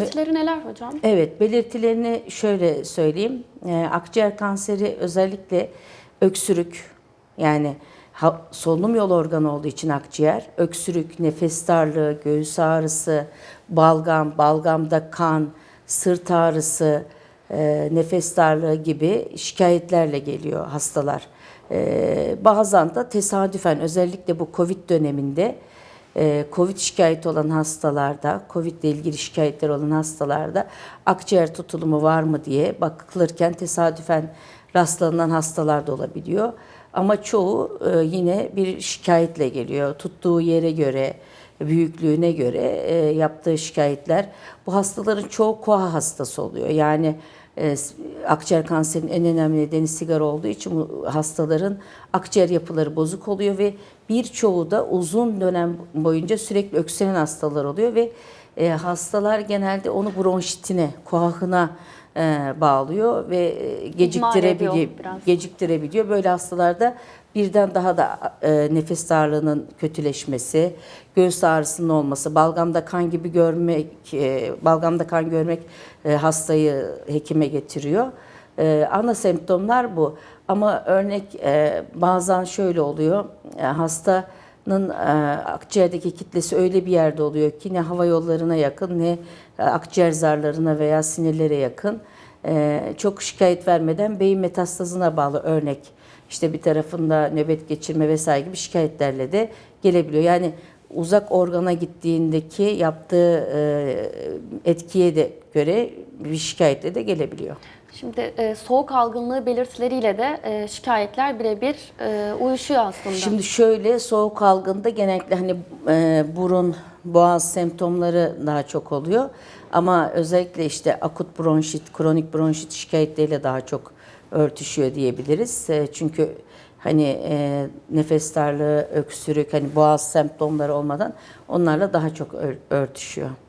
Belirtileri neler hocam? Evet, belirtilerini şöyle söyleyeyim. Ee, akciğer kanseri özellikle öksürük, yani ha- solunum yolu organı olduğu için akciğer, öksürük, nefes darlığı, göğüs ağrısı, balgam, balgamda kan, sırt ağrısı, e, nefes darlığı gibi şikayetlerle geliyor hastalar. Ee, bazen de tesadüfen özellikle bu Covid döneminde e, Covid şikayeti olan hastalarda, Covid ile ilgili şikayetler olan hastalarda akciğer tutulumu var mı diye bakılırken tesadüfen rastlanan hastalar da olabiliyor. Ama çoğu e, yine bir şikayetle geliyor. Tuttuğu yere göre, büyüklüğüne göre e, yaptığı şikayetler. Bu hastaların çoğu koa hastası oluyor. Yani e, akciğer kanserinin en önemli nedeni sigara olduğu için bu hastaların akciğer yapıları bozuk oluyor ve birçoğu da uzun dönem boyunca sürekli öksüren hastalar oluyor ve e, hastalar genelde onu bronşitine, koahına e, bağlıyor ve e, geciktirebiliyor, geciktirebiliyor. Böyle hastalarda birden daha da e, nefes darlığının kötüleşmesi, göğüs ağrısının olması, balgamda kan gibi görmek, e, balgamda kan görmek e, hastayı hekime getiriyor. E, ana semptomlar bu. Ama örnek e, bazen şöyle oluyor. E, hastanın e, akciğerdeki kitlesi öyle bir yerde oluyor ki ne hava yollarına yakın ne e, akciğer zarlarına veya sinirlere yakın. E, çok şikayet vermeden beyin metastazına bağlı örnek işte bir tarafında nöbet geçirme vesaire gibi şikayetlerle de gelebiliyor. Yani uzak organa gittiğindeki yaptığı etkiye de göre bir şikayetle de gelebiliyor. Şimdi e, soğuk algınlığı belirtileriyle de e, şikayetler birebir e, uyuşuyor aslında. Şimdi şöyle soğuk algında genellikle hani e, burun, boğaz semptomları daha çok oluyor. Ama özellikle işte akut bronşit, kronik bronşit şikayetleriyle daha çok örtüşüyor diyebiliriz. E, çünkü hani e, nefes darlığı, öksürük, hani boğaz semptomları olmadan onlarla daha çok ör- örtüşüyor.